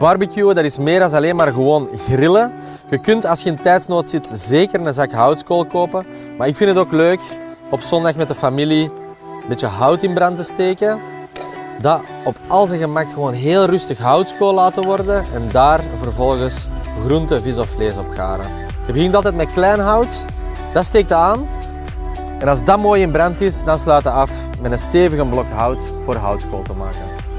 Barbecuen, dat is meer dan alleen maar gewoon grillen. Je kunt als je in tijdsnood zit zeker een zak houtskool kopen. Maar ik vind het ook leuk op zondag met de familie een beetje hout in brand te steken. Dat op al zijn gemak gewoon heel rustig houtskool laten worden en daar vervolgens groente, vis of vlees op garen. Je begint altijd met klein hout, dat steekt aan. En als dat mooi in brand is, dan sluit je af met een stevige blok hout voor houtskool te maken.